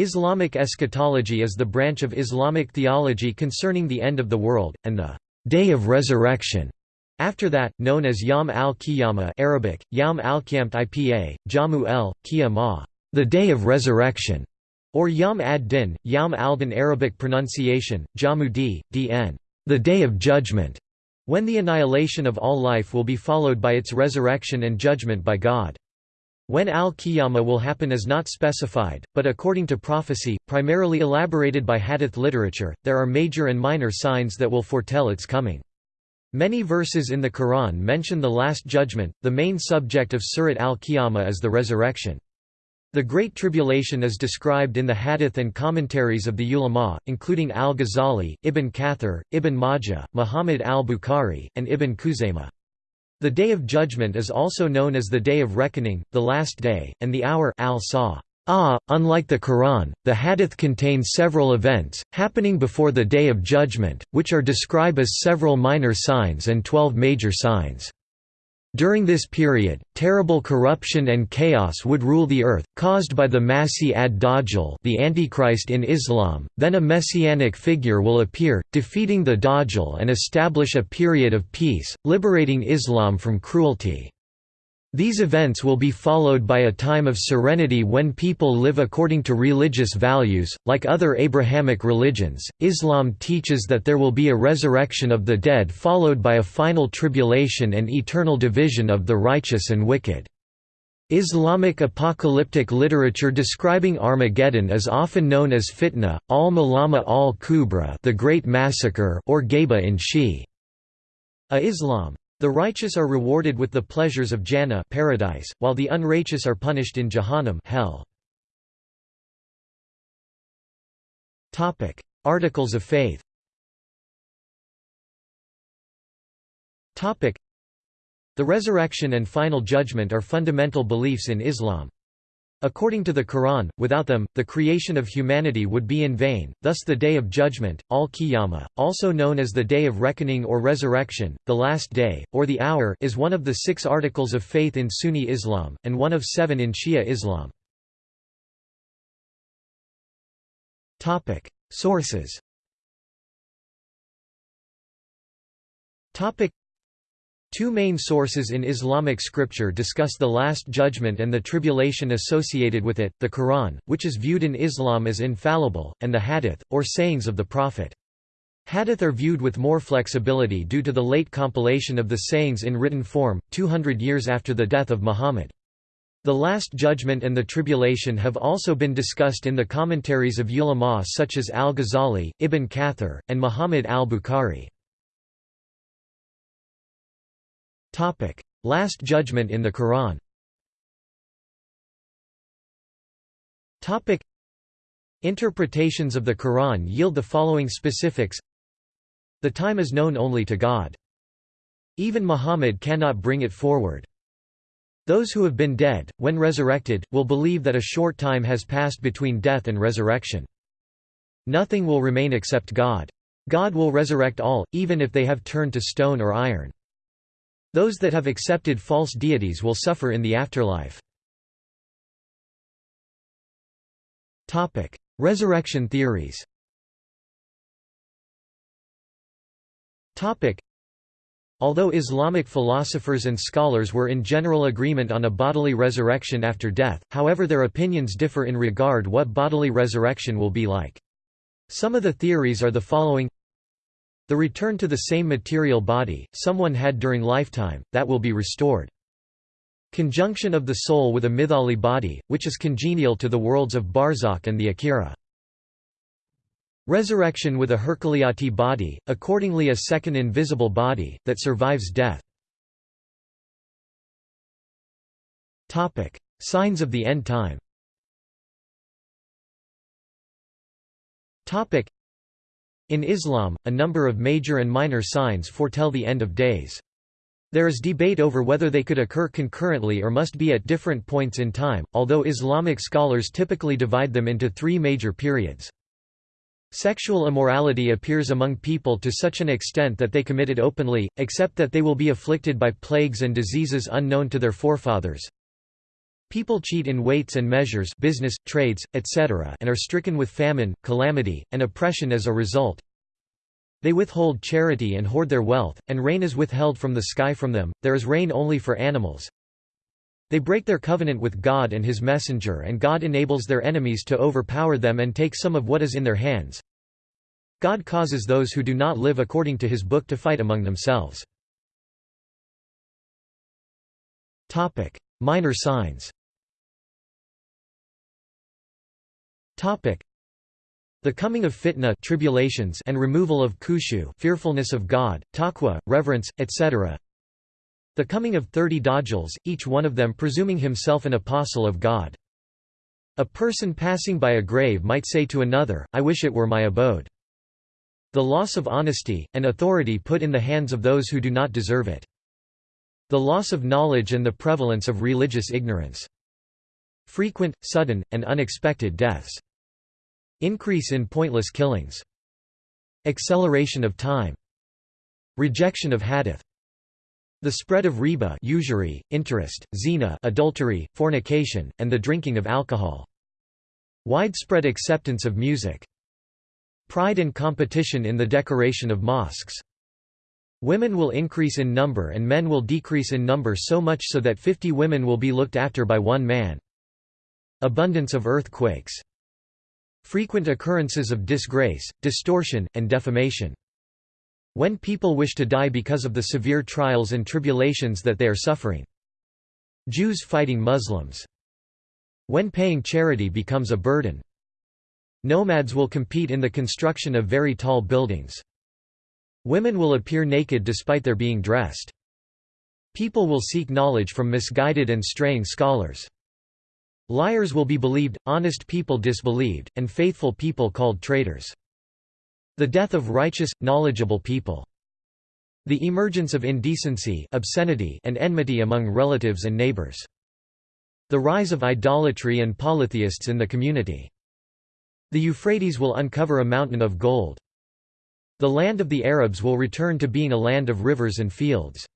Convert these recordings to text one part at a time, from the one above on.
Islamic eschatology is the branch of Islamic theology concerning the end of the world, and the «day of resurrection» after that, known as Yom al-Qiyamah Arabic, Yom al-Qiyamt Ipa, Jamu el, Qiyamah, the day of resurrection, or Yom ad-Din, Yom al-Din Arabic pronunciation, Jamu d, dn, the day of judgment, when the annihilation of all life will be followed by its resurrection and judgment by God. When al-Qiyamah will happen is not specified, but according to prophecy, primarily elaborated by hadith literature, there are major and minor signs that will foretell its coming. Many verses in the Quran mention the Last Judgment, the main subject of Surat al-Qiyamah is the resurrection. The Great Tribulation is described in the hadith and commentaries of the ulama, including al-Ghazali, Ibn Kathir, Ibn Majah, Muhammad al-Bukhari, and Ibn Khuzaymah. The Day of Judgment is also known as the Day of Reckoning, the Last Day, and the Hour al -Saw. Ah, unlike the Quran, the Hadith contains several events, happening before the Day of Judgment, which are described as several minor signs and twelve major signs. During this period, terrible corruption and chaos would rule the earth, caused by the Masih ad-Dajjal the Antichrist in Islam, then a messianic figure will appear, defeating the Dajjal and establish a period of peace, liberating Islam from cruelty. These events will be followed by a time of serenity when people live according to religious values. Like other Abrahamic religions, Islam teaches that there will be a resurrection of the dead followed by a final tribulation and eternal division of the righteous and wicked. Islamic apocalyptic literature describing Armageddon is often known as fitna, al-Malama al-Kubra, the Great Massacre, or Ghaiba in Shi. A Islam the righteous are rewarded with the pleasures of Jannah paradise, while the unrighteous are punished in Jahannam hell. Topic: Articles of Faith. Topic: The resurrection and final judgment are fundamental beliefs in Islam. According to the Quran, without them, the creation of humanity would be in vain, thus the Day of Judgment, al-Qiyamah, also known as the Day of Reckoning or Resurrection, the Last Day, or the Hour is one of the six articles of faith in Sunni Islam, and one of seven in Shia Islam. Sources Two main sources in Islamic scripture discuss the Last Judgment and the tribulation associated with it, the Quran, which is viewed in Islam as infallible, and the Hadith, or sayings of the Prophet. Hadith are viewed with more flexibility due to the late compilation of the sayings in written form, 200 years after the death of Muhammad. The Last Judgment and the Tribulation have also been discussed in the commentaries of ulama such as al-Ghazali, Ibn Kathir, and Muhammad al-Bukhari. Last Judgment in the Quran. Interpretations of the Quran yield the following specifics. The time is known only to God. Even Muhammad cannot bring it forward. Those who have been dead, when resurrected, will believe that a short time has passed between death and resurrection. Nothing will remain except God. God will resurrect all, even if they have turned to stone or iron. Those that have accepted false deities will suffer in the afterlife. Topic: Resurrection theories Topic: Although Islamic philosophers and scholars were in general agreement on a bodily resurrection after death, however their opinions differ in regard what bodily resurrection will be like. Some of the theories are the following the return to the same material body, someone had during lifetime, that will be restored. Conjunction of the soul with a mithali body, which is congenial to the worlds of Barzakh and the Akhira. Resurrection with a hurqalyaite body, accordingly a second invisible body, that survives death. Signs of the end time in Islam, a number of major and minor signs foretell the end of days. There is debate over whether they could occur concurrently or must be at different points in time, although Islamic scholars typically divide them into three major periods. Sexual immorality appears among people to such an extent that they commit it openly, except that they will be afflicted by plagues and diseases unknown to their forefathers. People cheat in weights and measures business, trades, etc. and are stricken with famine, calamity, and oppression as a result. They withhold charity and hoard their wealth, and rain is withheld from the sky from them, there is rain only for animals. They break their covenant with God and his messenger and God enables their enemies to overpower them and take some of what is in their hands. God causes those who do not live according to his book to fight among themselves. Minor signs the coming of fitna tribulations and removal of khushu fearfulness of God, taqwa, reverence, etc. The coming of thirty dajjals, each one of them presuming himself an apostle of God. A person passing by a grave might say to another, I wish it were my abode. The loss of honesty, and authority put in the hands of those who do not deserve it. The loss of knowledge and the prevalence of religious ignorance. Frequent, sudden, and unexpected deaths. Increase in pointless killings. Acceleration of time. Rejection of hadith. The spread of riba usury, interest, zina adultery, fornication, and the drinking of alcohol. Widespread acceptance of music. Pride and competition in the decoration of mosques. Women will increase in number and men will decrease in number so much so that 50 women will be looked after by one man. Abundance of earthquakes. Frequent occurrences of disgrace, distortion, and defamation. When people wish to die because of the severe trials and tribulations that they are suffering. Jews fighting Muslims. When paying charity becomes a burden. Nomads will compete in the construction of very tall buildings. Women will appear naked despite their being dressed. People will seek knowledge from misguided and straying scholars. Liars will be believed, honest people disbelieved, and faithful people called traitors. The death of righteous, knowledgeable people. The emergence of indecency obscenity and enmity among relatives and neighbors. The rise of idolatry and polytheists in the community. The Euphrates will uncover a mountain of gold. The land of the Arabs will return to being a land of rivers and fields.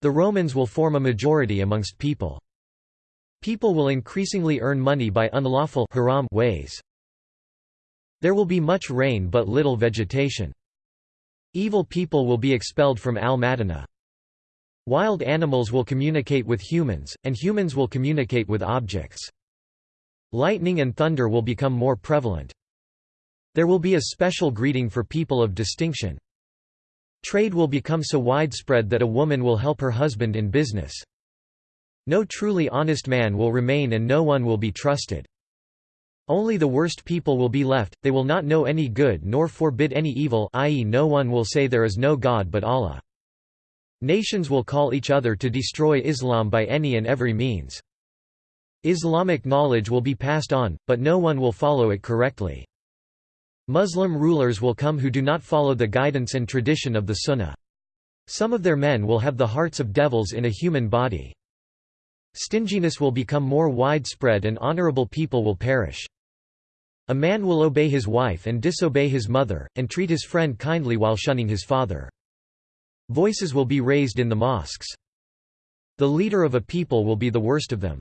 The Romans will form a majority amongst people. People will increasingly earn money by unlawful haram ways. There will be much rain but little vegetation. Evil people will be expelled from Al-Madinah. Wild animals will communicate with humans, and humans will communicate with objects. Lightning and thunder will become more prevalent. There will be a special greeting for people of distinction. Trade will become so widespread that a woman will help her husband in business. No truly honest man will remain and no one will be trusted. Only the worst people will be left, they will not know any good nor forbid any evil i.e. no one will say there is no God but Allah. Nations will call each other to destroy Islam by any and every means. Islamic knowledge will be passed on, but no one will follow it correctly. Muslim rulers will come who do not follow the guidance and tradition of the Sunnah. Some of their men will have the hearts of devils in a human body. Stinginess will become more widespread and honorable people will perish. A man will obey his wife and disobey his mother, and treat his friend kindly while shunning his father. Voices will be raised in the mosques. The leader of a people will be the worst of them.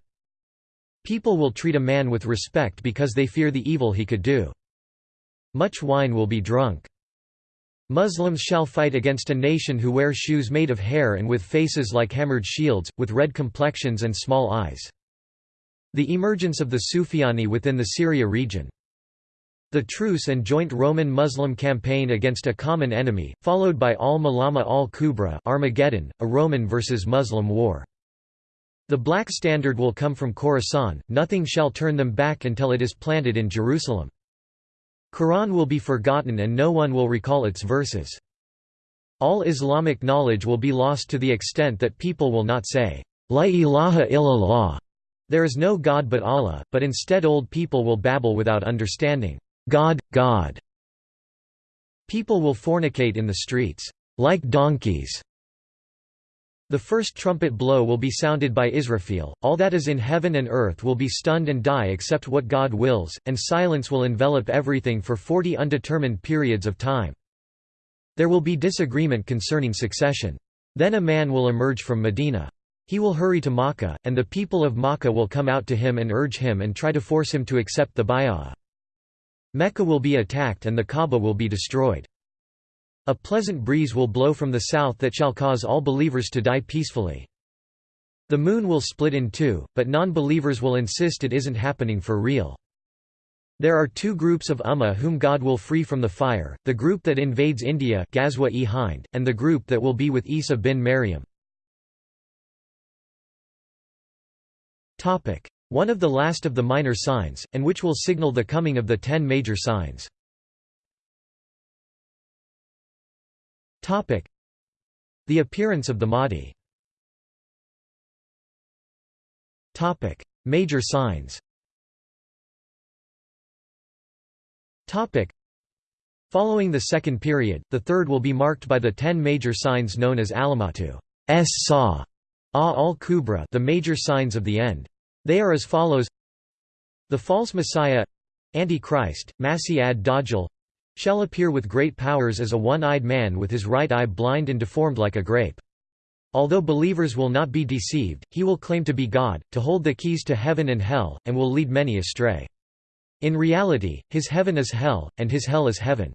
People will treat a man with respect because they fear the evil he could do. Much wine will be drunk. Muslims shall fight against a nation who wear shoes made of hair and with faces like hammered shields, with red complexions and small eyes. The emergence of the Sufyani within the Syria region. The truce and joint Roman-Muslim campaign against a common enemy, followed by al-Malama al-Kubra Armageddon, a Roman versus Muslim war. The black standard will come from Khorasan, nothing shall turn them back until it is planted in Jerusalem. Quran will be forgotten and no one will recall its verses. All Islamic knowledge will be lost to the extent that people will not say, La ilaha illallah, there is no God but Allah, but instead old people will babble without understanding, God, God. People will fornicate in the streets, like donkeys, the first trumpet blow will be sounded by Israfil, all that is in heaven and earth will be stunned and die except what God wills, and silence will envelop everything for forty undetermined periods of time. There will be disagreement concerning succession. Then a man will emerge from Medina. He will hurry to Makkah, and the people of Makkah will come out to him and urge him and try to force him to accept the bay'ah. Mecca will be attacked and the Kaaba will be destroyed. A pleasant breeze will blow from the south that shall cause all believers to die peacefully. The moon will split in two, but non-believers will insist it isn't happening for real. There are two groups of Ummah whom God will free from the fire, the group that invades India Ghazwa-e Hind, and the group that will be with Isa bin Maryam. One of the last of the minor signs, and which will signal the coming of the ten major signs. The appearance of the Mahdi. Topic: Major signs. Topic: Following the second period, the third will be marked by the ten major signs known as alamatu. S saw al-kubra the major signs of the end. They are as follows. The false Messiah Antichrist, Masih ad-Dajjal shall appear with great powers as a one-eyed man with his right eye blind and deformed like a grape. Although believers will not be deceived, he will claim to be God, to hold the keys to heaven and hell, and will lead many astray. In reality, his heaven is hell, and his hell is heaven.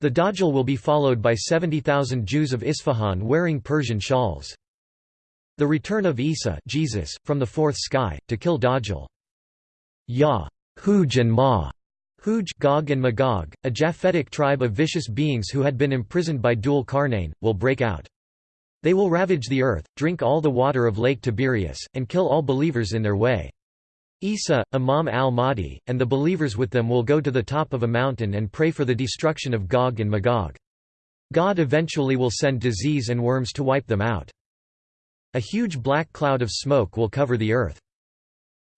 The Dajjal will be followed by 70,000 Jews of Isfahan wearing Persian shawls. The return of Isa Jesus, from the fourth sky, to kill Dajjal. Ya, Huj and Ma, Huj Gog and Magog, a Japhetic tribe of vicious beings who had been imprisoned by Dhul Qarnayn, will break out. They will ravage the earth, drink all the water of Lake Tiberias, and kill all believers in their way. Isa, Imam al-Mahdi, and the believers with them will go to the top of a mountain and pray for the destruction of Gog and Magog. God eventually will send disease and worms to wipe them out. A huge black cloud of smoke will cover the earth.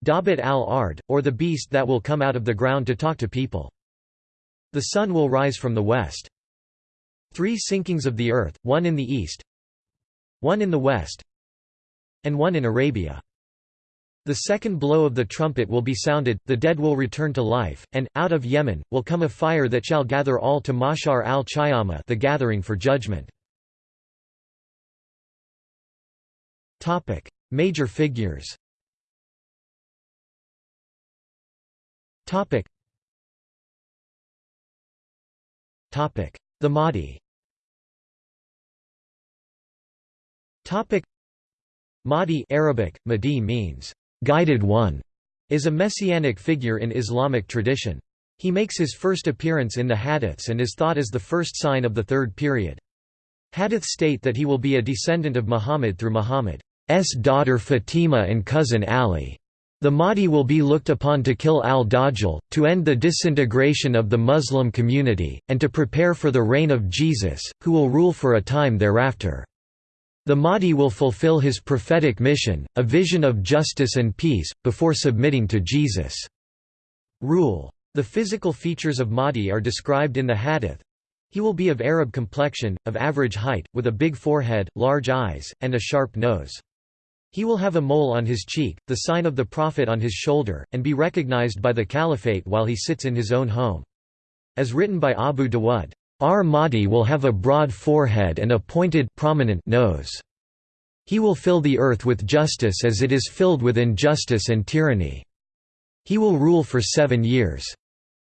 Dabat al-Ard, or the beast that will come out of the ground to talk to people. The sun will rise from the west. Three sinkings of the earth, one in the east, one in the west, and one in Arabia. The second blow of the trumpet will be sounded, the dead will return to life, and, out of Yemen, will come a fire that shall gather all to Mashar al-Qiyamah the gathering for judgment. Topic: Major figures. Topic. Topic: The Mahdi. Topic: Mahdi Arabic Mahdi means guided one is a messianic figure in Islamic tradition. He makes his first appearance in the Hadiths and is thought as the first sign of the third period. Hadith state that he will be a descendant of Muhammad through Muhammad's daughter Fatima and cousin Ali. The Mahdi will be looked upon to kill al-Dajjal, to end the disintegration of the Muslim community, and to prepare for the reign of Jesus, who will rule for a time thereafter. The Mahdi will fulfill his prophetic mission, a vision of justice and peace, before submitting to Jesus' rule. The physical features of Mahdi are described in the Hadith. He will be of Arab complexion, of average height, with a big forehead, large eyes, and a sharp nose. He will have a mole on his cheek, the sign of the Prophet on his shoulder, and be recognized by the caliphate while he sits in his own home. As written by Abu Dawud, Ar Mahdi will have a broad forehead and a pointed prominent nose. He will fill the earth with justice as it is filled with injustice and tyranny. He will rule for seven years.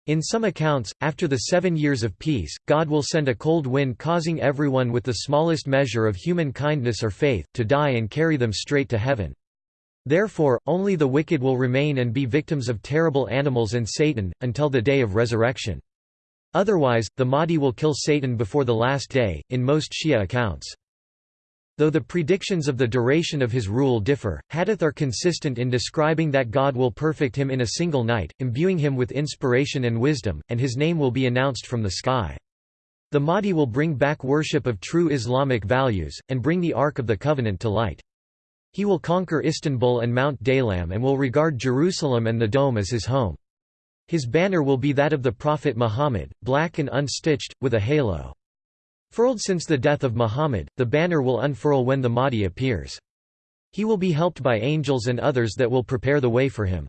In some accounts, after the seven years of peace, God will send a cold wind causing everyone with the smallest measure of human kindness or faith, to die and carry them straight to heaven. Therefore, only the wicked will remain and be victims of terrible animals and Satan, until the day of resurrection. Otherwise, the Mahdi will kill Satan before the last day, in most Shia accounts. Though the predictions of the duration of his rule differ, hadith are consistent in describing that God will perfect him in a single night, imbuing him with inspiration and wisdom, and his name will be announced from the sky. The Mahdi will bring back worship of true Islamic values, and bring the Ark of the Covenant to light. He will conquer Istanbul and Mount Daylam and will regard Jerusalem and the Dome as his home. His banner will be that of the Prophet Muhammad, black and unstitched, with a halo. Furled since the death of Muhammad, the banner will unfurl when the Mahdi appears. He will be helped by angels and others that will prepare the way for him.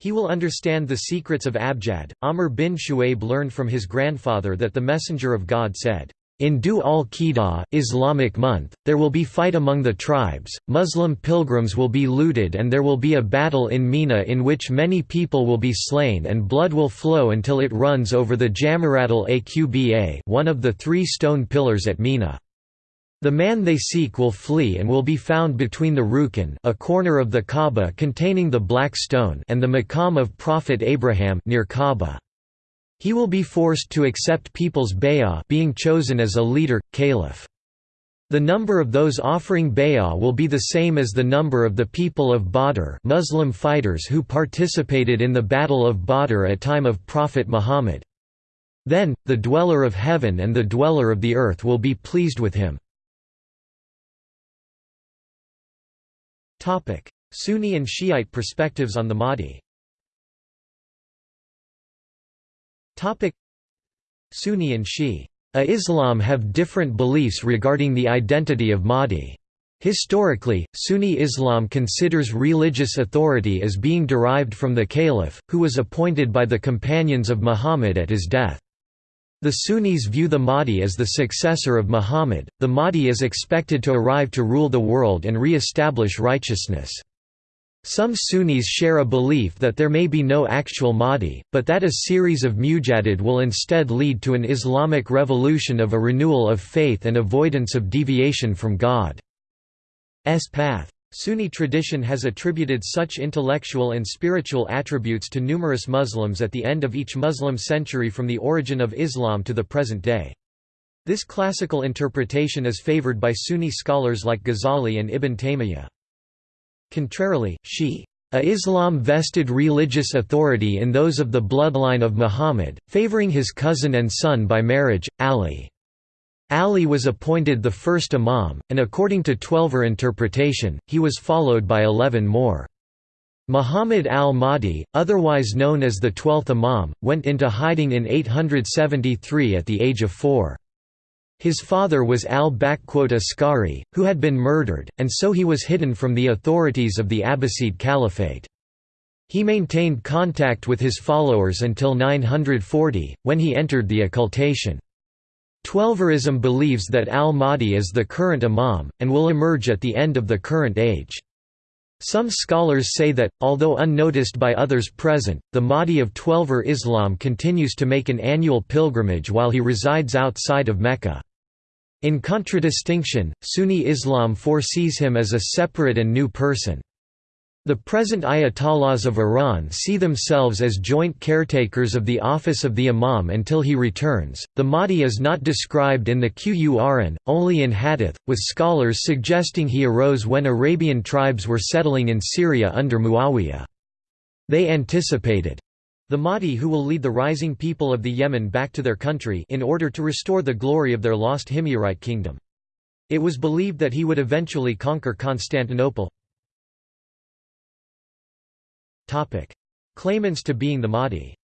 He will understand the secrets of Abjad. Amr bin Shu'aib learned from his grandfather that the Messenger of God said, In Dhu al-Qidah, Islamic month, there will be fight among the tribes, Muslim pilgrims will be looted and there will be a battle in Mina in which many people will be slain and blood will flow until it runs over the Jamarat al-Aqba one of the three stone pillars at Mina. The man they seek will flee and will be found between the Rukn a corner of the Kaaba containing the black stone and the Maqam of Prophet Abraham near Kaaba. He will be forced to accept people's bay'ah being chosen as a leader, caliph. The number of those offering bay'ah will be the same as the number of the people of Badr Muslim fighters who participated in the Battle of Badr at time of Prophet Muhammad. Then, the dweller of heaven and the dweller of the earth will be pleased with him. Sunni and Shiite perspectives on the Mahdi Sunni and Shi'a Islam have different beliefs regarding the identity of Mahdi. Historically, Sunni Islam considers religious authority as being derived from the caliph, who was appointed by the companions of Muhammad at his death. The Sunnis view the Mahdi as the successor of Muhammad. The Mahdi is expected to arrive to rule the world and re establish righteousness. Some Sunnis share a belief that there may be no actual Mahdi, but that a series of mujaddid will instead lead to an Islamic revolution of a renewal of faith and avoidance of deviation from God's path. Sunni tradition has attributed such intellectual and spiritual attributes to numerous Muslims at the end of each Muslim century from the origin of Islam to the present day. This classical interpretation is favored by Sunni scholars like Ghazali and Ibn Taymiyyah. Contrarily, Shi'a Islam vested religious authority in those of the bloodline of Muhammad, favoring his cousin and son by marriage, Ali. Ali was appointed the first imam, and according to Twelver interpretation, he was followed by eleven more. Muhammad al-Mahdi, otherwise known as the Twelfth Imam, went into hiding in 873 at the age of four. His father was al-Askari, who had been murdered, and so he was hidden from the authorities of the Abbasid Caliphate. He maintained contact with his followers until 940, when he entered the occultation. Twelverism believes that al-Mahdi is the current imam, and will emerge at the end of the current age. Some scholars say that, although unnoticed by others present, the Mahdi of Twelver Islam continues to make an annual pilgrimage while he resides outside of Mecca. In contradistinction, Sunni Islam foresees him as a separate and new person. The present Ayatollahs of Iran see themselves as joint caretakers of the office of the Imam until he returns. The Mahdi is not described in the Qur'an, only in Hadith, with scholars suggesting he arose when Arabian tribes were settling in Syria under Muawiyah. They anticipated the Mahdi who will lead the rising people of the Yemen back to their country in order to restore the glory of their lost Himyarite kingdom. It was believed that he would eventually conquer Constantinople. Claimants to being the Mahdi.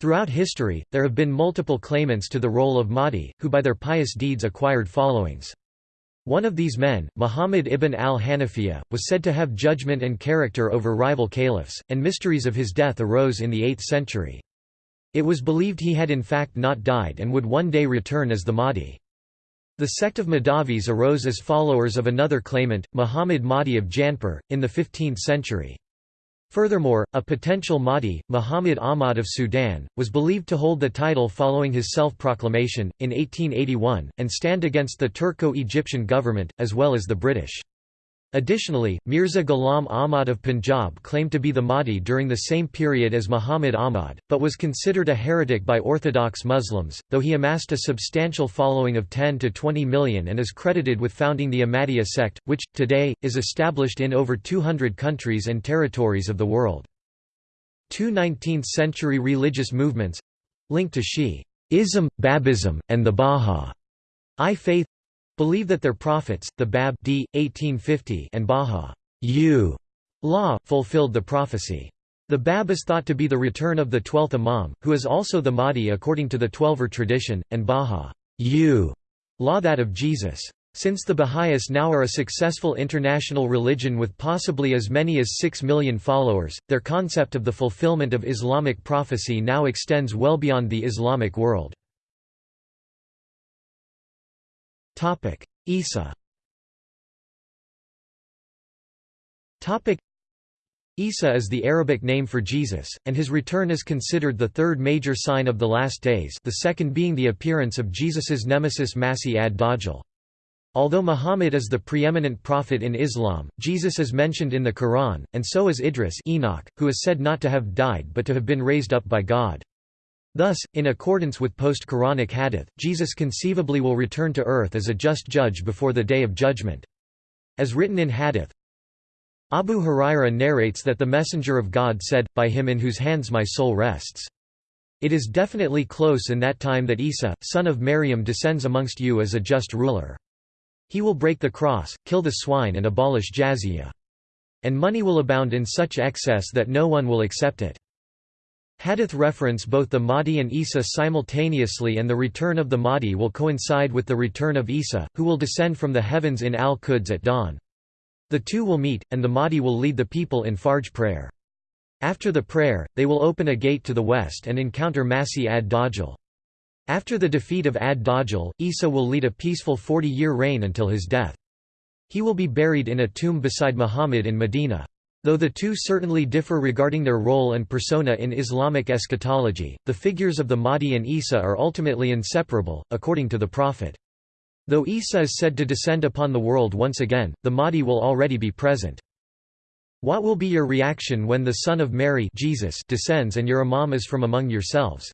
Throughout history, there have been multiple claimants to the role of Mahdi, who by their pious deeds acquired followings. One of these men, Muhammad ibn al-Hanafiya, was said to have judgment and character over rival caliphs, and mysteries of his death arose in the 8th century. It was believed he had in fact not died and would one day return as the Mahdi. The sect of Mahdavis arose as followers of another claimant, Muhammad Mahdi of Jaunpur, in the 15th century. Furthermore, a potential Mahdi, Muhammad Ahmad of Sudan, was believed to hold the title following his self-proclamation, in 1881, and stand against the Turco-Egyptian government, as well as the British. Additionally, Mirza Ghulam Ahmad of Punjab claimed to be the Mahdi during the same period as Muhammad Ahmad, but was considered a heretic by Orthodox Muslims, though he amassed a substantial following of 10 to 20 million and is credited with founding the Ahmadiyya sect, which, today, is established in over 200 countries and territories of the world. Two 19th-century religious movements—linked to Shi'ism, Babism, and the Bahá'í faith believe that their prophets, the Bab d. 1850 and Baha law, fulfilled the prophecy. The Bab is thought to be the return of the twelfth Imam, who is also the Mahdi according to the Twelver tradition, and Baha law that of Jesus. Since the Baha'is now are a successful international religion with possibly as many as 6 million followers, their concept of the fulfillment of Islamic prophecy now extends well beyond the Islamic world. Isa Isa is the Arabic name for Jesus, and his return is considered the third major sign of the last days the second being the appearance of Jesus's nemesis Masih ad-Dajjal. Although Muhammad is the preeminent prophet in Islam, Jesus is mentioned in the Quran, and so is Idris Enoch, who is said not to have died but to have been raised up by God. Thus, in accordance with post-Quranic hadith, Jesus conceivably will return to earth as a just judge before the Day of Judgment. As written in hadith, Abu Huraira narrates that the Messenger of God said, By him in whose hands my soul rests. It is definitely close in that time that Isa, son of Maryam descends amongst you as a just ruler. He will break the cross, kill the swine and abolish jaziyah. And money will abound in such excess that no one will accept it. Hadith reference both the Mahdi and Isa simultaneously and the return of the Mahdi will coincide with the return of Isa, who will descend from the heavens in Al-Quds at dawn. The two will meet, and the Mahdi will lead the people in Fajr prayer. After the prayer, they will open a gate to the west and encounter Masih ad-Dajjal. After the defeat of Ad-Dajjal, Isa will lead a peaceful 40-year reign until his death. He will be buried in a tomb beside Muhammad in Medina. Though the two certainly differ regarding their role and persona in Islamic eschatology, the figures of the Mahdi and Isa are ultimately inseparable, according to the Prophet. Though Isa is said to descend upon the world once again, the Mahdi will already be present. What will be your reaction when the Son of Mary Jesus descends and your Imam is from among yourselves?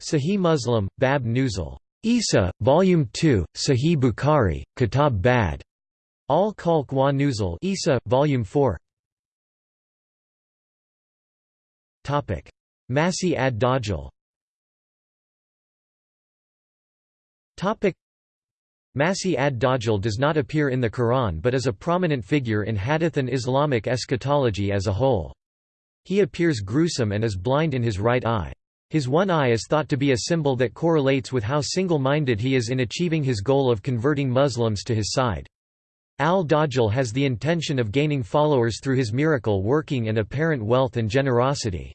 Sahih Muslim, Bab Nuzul. Isa, Volume 2, Sahih Bukhari, Kitab Bad. Al Khalq wa Nuzul Isa, Volume 4. Masih ad-Dajjal. Topic: Masih ad-Dajjal does not appear in the Quran but is a prominent figure in Hadith and Islamic eschatology as a whole. He appears gruesome and is blind in his right eye. His one eye is thought to be a symbol that correlates with how single-minded he is in achieving his goal of converting Muslims to his side. Al-Dajjal has the intention of gaining followers through his miracle working and apparent wealth and generosity.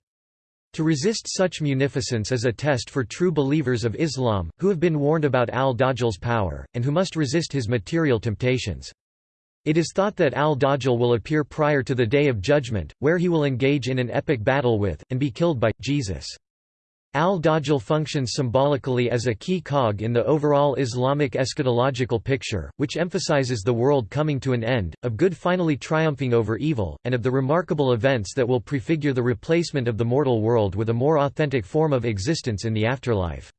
To resist such munificence is a test for true believers of Islam, who have been warned about al-Dajjal's power, and who must resist his material temptations. It is thought that al-Dajjal will appear prior to the Day of Judgment, where he will engage in an epic battle with, and be killed by, Jesus. Al-Dajjal functions symbolically as a key cog in the overall Islamic eschatological picture, which emphasizes the world coming to an end, of good finally triumphing over evil, and of the remarkable events that will prefigure the replacement of the mortal world with a more authentic form of existence in the afterlife.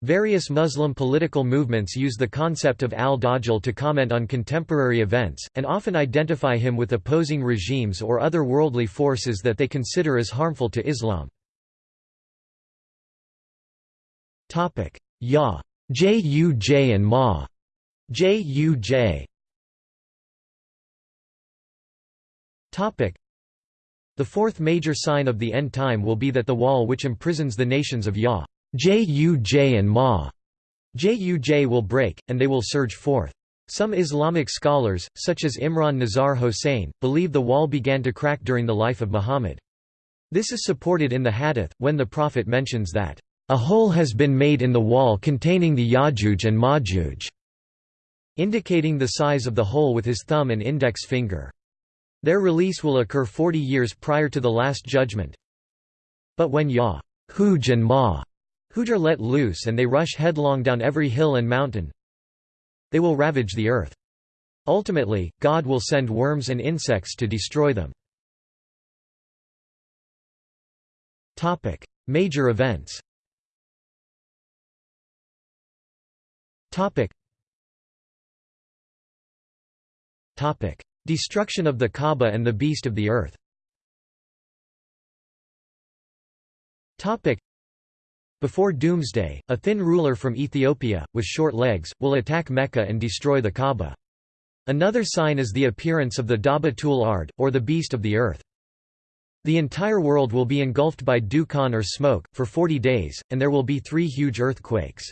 Various Muslim political movements use the concept of al-Dajjal to comment on contemporary events, and often identify him with opposing regimes or other worldly forces that they consider as harmful to Islam. Topic: Ya, Juj and Ma, Juj. Topic: The fourth major sign of the end time will be that the wall which imprisons the nations of Ya, Juj and Ma, Juj will break, and they will surge forth. Some Islamic scholars, such as Imran Nazar Hosein, believe the wall began to crack during the life of Muhammad. This is supported in the hadith, when the Prophet mentions that a hole has been made in the wall containing the Yajuj and Majuj, indicating the size of the hole with his thumb and index finger. Their release will occur 40 years prior to the Last Judgment. But when Yahuj and Ma are let loose and they rush headlong down every hill and mountain, they will ravage the earth. Ultimately, God will send worms and insects to destroy them. Major events Topic. Topic. Destruction of the Kaaba and the beast of the earth Topic. Before Doomsday, a thin ruler from Ethiopia, with short legs, will attack Mecca and destroy the Kaaba. Another sign is the appearance of the Daba Tul Ard, or the beast of the earth. The entire world will be engulfed by Dukhan or smoke, for 40 days, and there will be three huge earthquakes.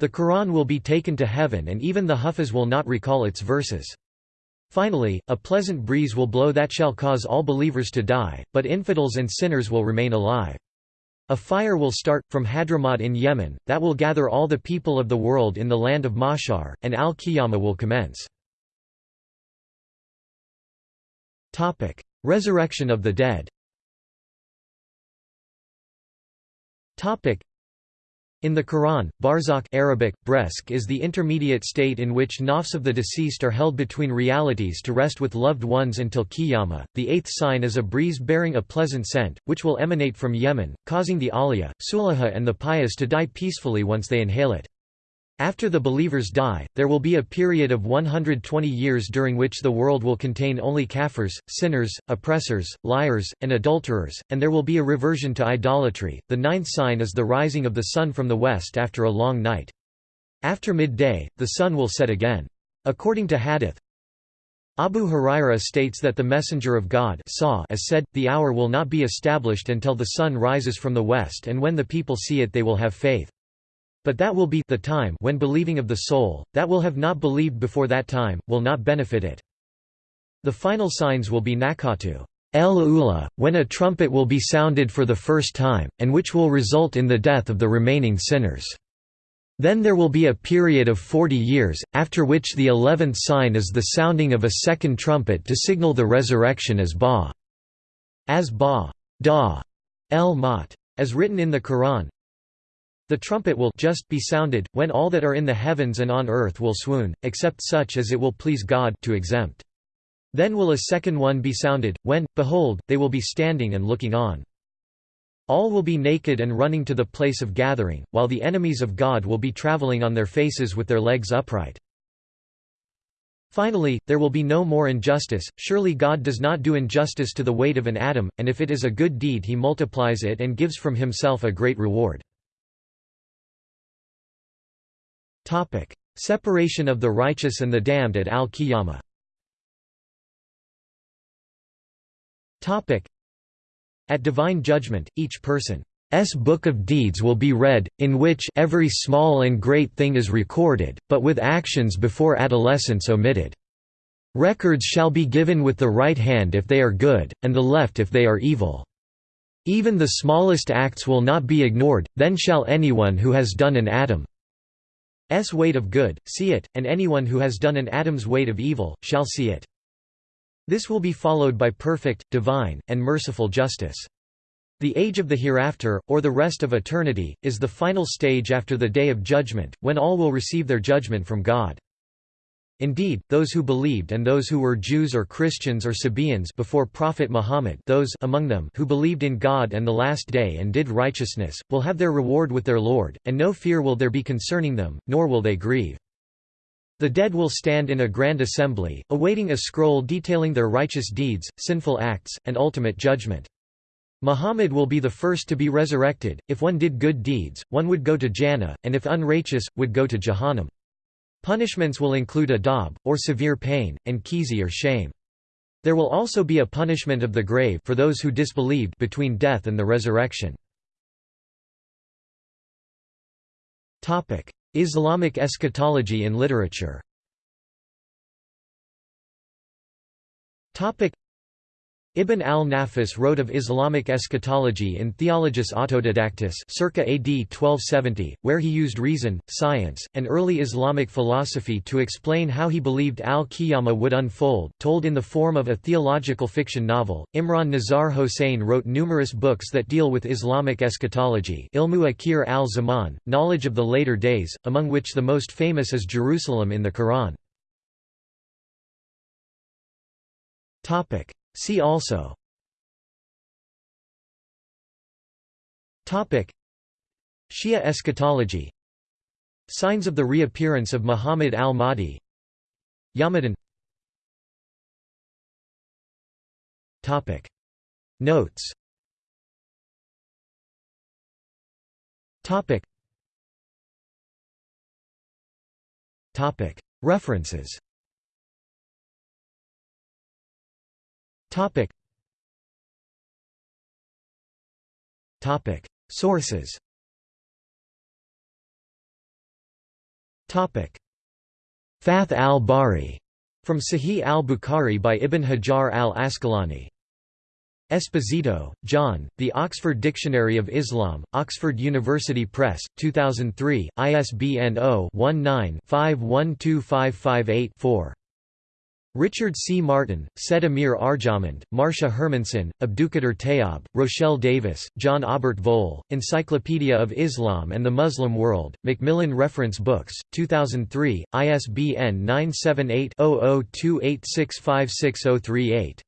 The Quran will be taken to heaven and even the Huffaz will not recall its verses. Finally, a pleasant breeze will blow that shall cause all believers to die, but infidels and sinners will remain alive. A fire will start, from Hadramaut in Yemen, that will gather all the people of the world in the land of Mashar, and al-Qiyamah will commence. Resurrection of the dead in the Quran, barzakh Arabic, bresk is the intermediate state in which nafs of the deceased are held between realities to rest with loved ones until qiyamah. The eighth sign is a breeze bearing a pleasant scent, which will emanate from Yemen, causing the awliya, sulaha and the pious to die peacefully once they inhale it. After the believers die, there will be a period of 120 years during which the world will contain only kafirs, sinners, oppressors, liars, and adulterers, and there will be a reversion to idolatry. The ninth sign is the rising of the sun from the west after a long night. After midday, the sun will set again. According to Hadith, Abu Huraira states that the Messenger of God saw as said, the hour will not be established until the sun rises from the west and when the people see it they will have faith. But that will be the time when believing of the soul, that will have not believed before that time, will not benefit it. The final signs will be nakatu el ula, when a trumpet will be sounded for the first time, and which will result in the death of the remaining sinners. Then there will be a period of forty years, after which the eleventh sign is the sounding of a second trumpet to signal the resurrection as ba. As ba. Da. El mat. As written in the Quran, the trumpet will just be sounded, when all that are in the heavens and on earth will swoon, except such as it will please God to exempt. Then will a second one be sounded, when, behold, they will be standing and looking on. All will be naked and running to the place of gathering, while the enemies of God will be traveling on their faces with their legs upright. Finally, there will be no more injustice, surely God does not do injustice to the weight of an atom, and if it is a good deed he multiplies it and gives from himself a great reward. Topic: Separation of the righteous and the damned at Al-Qiyamah. Topic: At divine judgment, each person's book of deeds will be read, in which every small and great thing is recorded, but with actions before adolescence omitted. Records shall be given with the right hand if they are good, and the left if they are evil. Even the smallest acts will not be ignored, then shall anyone who has done an atom S weight of good, see it, and anyone who has done an atom's weight of evil, shall see it. This will be followed by perfect, divine, and merciful justice. The age of the hereafter, or the rest of eternity, is the final stage after the Day of Judgment, when all will receive their judgment from God. Indeed, those who believed and those who were Jews or Christians or Sabaeans before Prophet Muhammad those among them who believed in God and the Last Day and did righteousness, will have their reward with their Lord, and no fear will there be concerning them, nor will they grieve. The dead will stand in a grand assembly, awaiting a scroll detailing their righteous deeds, sinful acts, and ultimate judgment. Muhammad will be the first to be resurrected, if one did good deeds, one would go to Jannah, and if unrighteous, would go to Jahannam. Punishments will include adab, or severe pain, and khizy or shame. There will also be a punishment of the grave for those who disbelieved between death and the resurrection. Islamic eschatology in literature Ibn al-Nafis wrote of Islamic eschatology in Theologus Autodidactus circa AD 1270, where he used reason, science, and early Islamic philosophy to explain how he believed al-Qiyamah would unfold, told in the form of a theological fiction novel. Imran Nazar Hosein wrote numerous books that deal with Islamic eschatology Ilmu Akhir al-Zaman, knowledge of the later days, among which the most famous is Jerusalem in the Quran. See also. Topic. Shia eschatology. Signs of the reappearance of Muhammad al-Mahdi. Yamadan Topic. Notes. Topic. Topic. References Topic. Topic. Sources Topic. Fath al-Bari, from Sahih al-Bukhari by Ibn Hajar al-Asqalani. Esposito, John, The Oxford Dictionary of Islam, Oxford University Press, 2003, ISBN 0-19-512558-4. Richard C. Martin, Said Amir Arjomand, Marcia Hermansen, Abdulkader Tayob, Rochelle Davis, John Obert Voll, Encyclopedia of Islam and the Muslim World, Macmillan Reference Books, 2003, ISBN 978 0028656038.